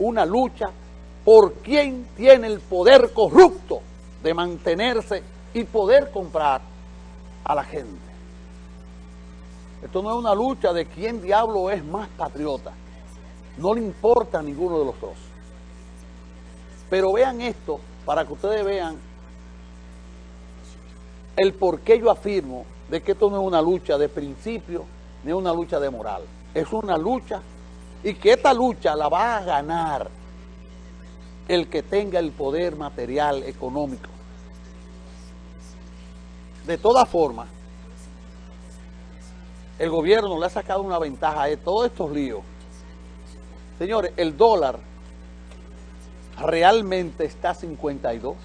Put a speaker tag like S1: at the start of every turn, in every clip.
S1: una lucha por quien tiene el poder corrupto de mantenerse y poder comprar a la gente. Esto no es una lucha de quién diablo es más patriota. No le importa a ninguno de los dos. Pero vean esto para que ustedes vean el por qué yo afirmo de que esto no es una lucha de principio ni una lucha de moral. Es una lucha y que esta lucha la va a ganar el que tenga el poder material, económico. De todas formas, el gobierno le ha sacado una ventaja a todos estos líos. Señores, el dólar realmente está a 52.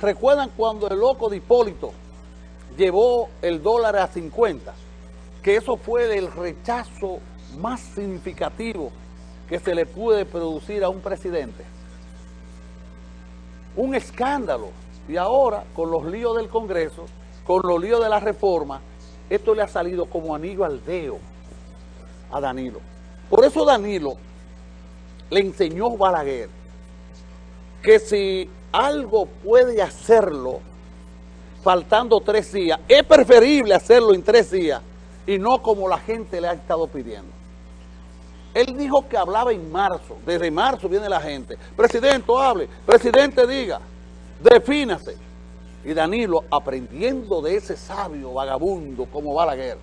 S1: ¿Recuerdan cuando el loco de Hipólito llevó el dólar a 50? Que eso fue del rechazo más significativo que se le puede producir a un presidente. Un escándalo. Y ahora, con los líos del Congreso, con los líos de la reforma, esto le ha salido como anillo al dedo a Danilo. Por eso Danilo le enseñó Balaguer que si algo puede hacerlo faltando tres días, es preferible hacerlo en tres días y no como la gente le ha estado pidiendo. Él dijo que hablaba en marzo, desde marzo viene la gente. Presidente, hable, presidente diga, defínase. Y Danilo, aprendiendo de ese sabio vagabundo como Balaguer,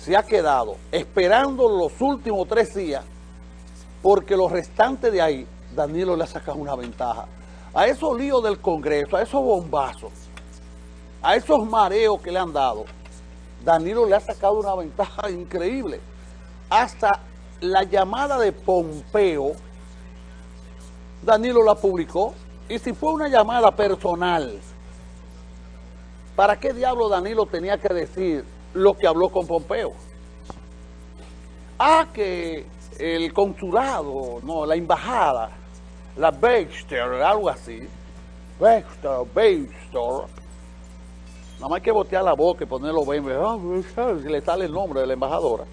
S1: se ha quedado esperando los últimos tres días, porque los restantes de ahí, Danilo le ha sacado una ventaja. A esos líos del Congreso, a esos bombazos, a esos mareos que le han dado, Danilo le ha sacado una ventaja increíble hasta la llamada de Pompeo, Danilo la publicó, y si fue una llamada personal, ¿para qué diablo Danilo tenía que decir lo que habló con Pompeo? Ah, que el consulado, no, la embajada, la Baxter, algo así, Baxter, Baxter, nada más hay que botear la boca y ponerlo ah, le sale el nombre de la embajadora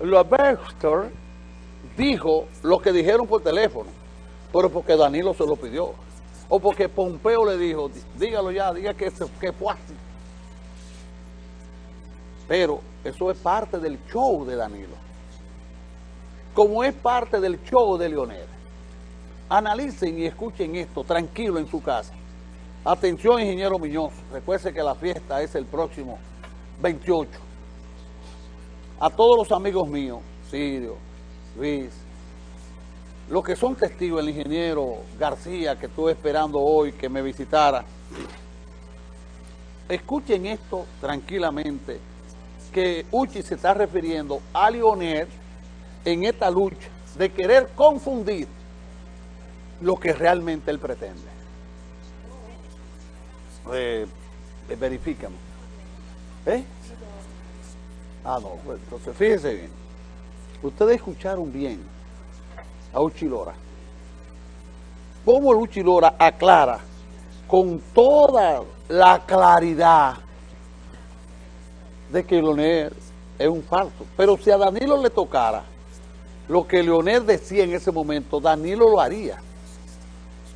S1: Baxter dijo lo que dijeron por teléfono, pero porque Danilo se lo pidió. O porque Pompeo le dijo, dígalo ya, diga que, que fue así. Pero eso es parte del show de Danilo. Como es parte del show de Leonel. Analicen y escuchen esto tranquilo en su casa. Atención, ingeniero Miñoz. Recuerde que la fiesta es el próximo 28 a todos los amigos míos, Sirio, Luis, los que son testigos, el ingeniero García, que estuve esperando hoy que me visitara, escuchen esto tranquilamente, que Uchi se está refiriendo a Lionel en esta lucha de querer confundir lo que realmente él pretende. Eh, verifícame. ¿Eh? Ah, no, pues entonces fíjense bien. Ustedes escucharon bien a Uchilora. Cómo Uchilora aclara con toda la claridad de que Leonel es un falso. Pero si a Danilo le tocara lo que Leonel decía en ese momento, Danilo lo haría.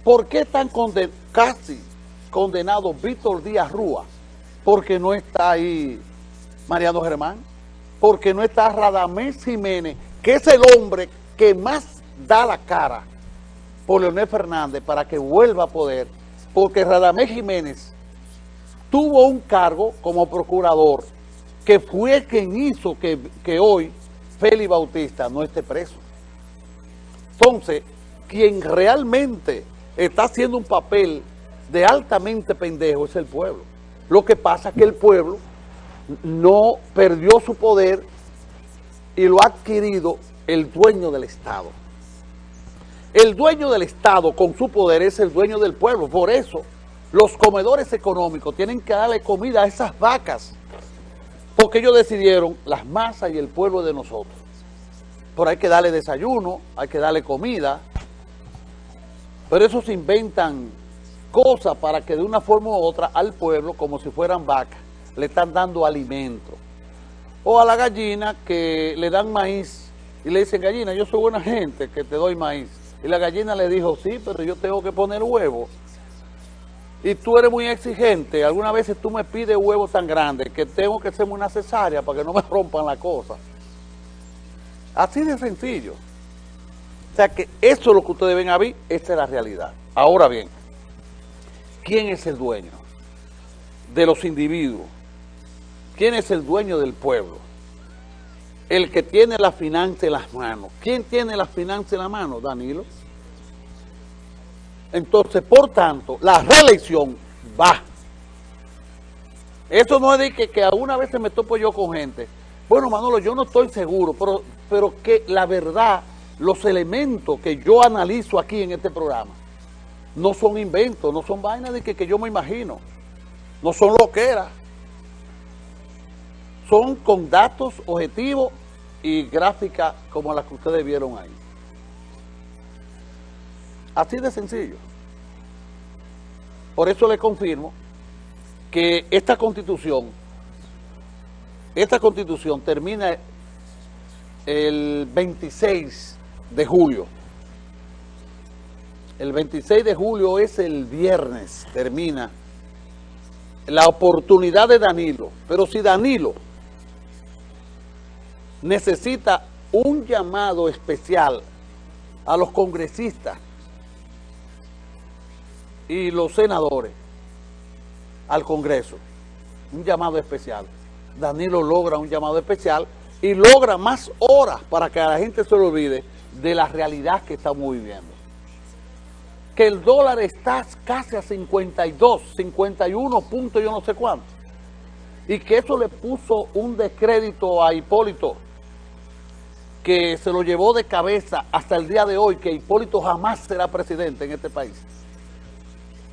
S1: ¿Por qué están casi condenado Víctor Díaz Rúa? Porque no está ahí Mariano Germán porque no está Radamés Jiménez, que es el hombre que más da la cara por Leonel Fernández para que vuelva a poder, porque Radamés Jiménez tuvo un cargo como procurador que fue quien hizo que, que hoy Félix Bautista no esté preso. Entonces, quien realmente está haciendo un papel de altamente pendejo es el pueblo. Lo que pasa es que el pueblo no perdió su poder y lo ha adquirido el dueño del Estado. El dueño del Estado con su poder es el dueño del pueblo. Por eso los comedores económicos tienen que darle comida a esas vacas. Porque ellos decidieron las masas y el pueblo de nosotros. Pero hay que darle desayuno, hay que darle comida. Pero eso se inventan cosas para que de una forma u otra al pueblo, como si fueran vacas, le están dando alimento. O a la gallina que le dan maíz y le dicen, gallina, yo soy buena gente que te doy maíz. Y la gallina le dijo, sí, pero yo tengo que poner huevo. Y tú eres muy exigente. Algunas veces tú me pides huevos tan grandes que tengo que hacerme una cesárea para que no me rompan la cosa. Así de sencillo. O sea que eso es lo que ustedes ven a esta es la realidad. Ahora bien, ¿quién es el dueño de los individuos? ¿Quién es el dueño del pueblo? El que tiene la finanza en las manos. ¿Quién tiene la finanza en la mano? Danilo. Entonces, por tanto, la reelección va. Eso no es de que, que alguna vez me topo yo con gente. Bueno, Manolo, yo no estoy seguro, pero, pero que la verdad, los elementos que yo analizo aquí en este programa, no son inventos, no son vainas de que, que yo me imagino. No son lo que era. Son con datos objetivos y gráficas como las que ustedes vieron ahí. Así de sencillo. Por eso le confirmo que esta constitución, esta constitución termina el 26 de julio. El 26 de julio es el viernes, termina la oportunidad de Danilo. Pero si Danilo necesita un llamado especial a los congresistas y los senadores al Congreso, un llamado especial. Danilo logra un llamado especial y logra más horas para que a la gente se le olvide de la realidad que estamos viviendo. Que el dólar está casi a 52, 51 puntos yo no sé cuánto. Y que eso le puso un descrédito a Hipólito que se lo llevó de cabeza hasta el día de hoy, que Hipólito jamás será presidente en este país.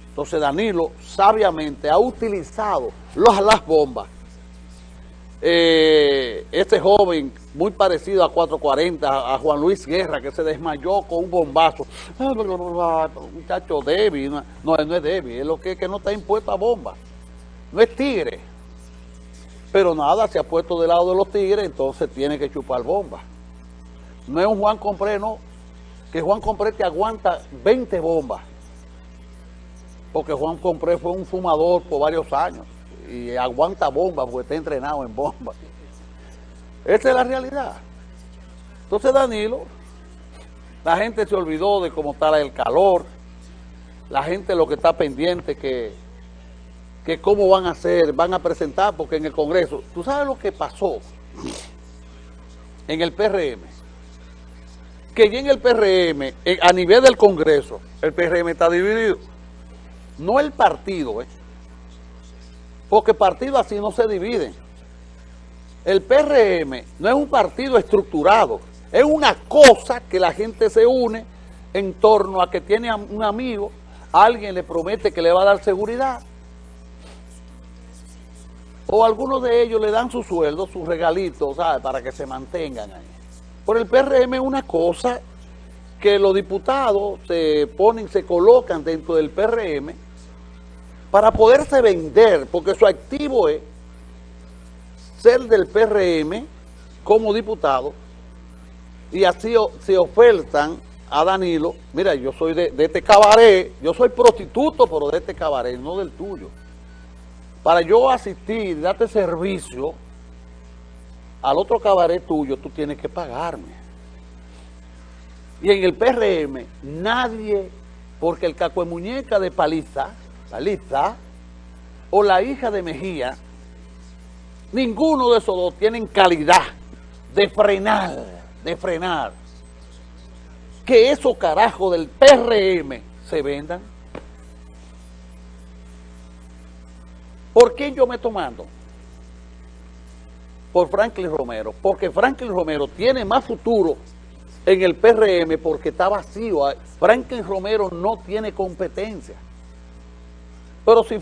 S1: Entonces Danilo sabiamente ha utilizado las bombas. Eh, este joven, muy parecido a 440, a Juan Luis Guerra, que se desmayó con un bombazo. Muchacho débil, no, no, es débil, es lo que, que no está impuesto a bomba. No es tigre. Pero nada, se ha puesto del lado de los tigres, entonces tiene que chupar bombas. No es un Juan Compré, no. Que Juan Compré te aguanta 20 bombas. Porque Juan Compré fue un fumador por varios años. Y aguanta bombas porque está entrenado en bombas. Esa es la realidad. Entonces Danilo, la gente se olvidó de cómo está el calor. La gente lo que está pendiente que, que cómo van a hacer, van a presentar, porque en el Congreso, ¿tú sabes lo que pasó en el PRM? Que ya en el PRM, a nivel del Congreso, el PRM está dividido. No el partido, ¿eh? porque partidos así no se dividen. El PRM no es un partido estructurado, es una cosa que la gente se une en torno a que tiene un amigo, alguien le promete que le va a dar seguridad, o algunos de ellos le dan su sueldo, sus regalitos, ¿sabes? Para que se mantengan ahí. Por el PRM es una cosa que los diputados se ponen, se colocan dentro del PRM para poderse vender, porque su activo es ser del PRM como diputado y así se ofertan a Danilo, mira, yo soy de, este cabaret, yo soy prostituto, pero de este cabaret, no del tuyo. Para yo asistir, darte servicio, al otro cabaret tuyo tú tienes que pagarme. Y en el PRM nadie, porque el caco de muñeca de Paliza, Paliza, o la hija de Mejía, ninguno de esos dos tienen calidad de frenar, de frenar. Que esos carajos del PRM se vendan. ¿Por qué yo me tomando? Por Franklin Romero, porque Franklin Romero tiene más futuro en el PRM porque está vacío. Franklin Romero no tiene competencia. Pero si